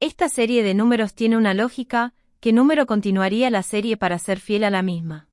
Esta serie de números tiene una lógica, ¿qué número continuaría la serie para ser fiel a la misma?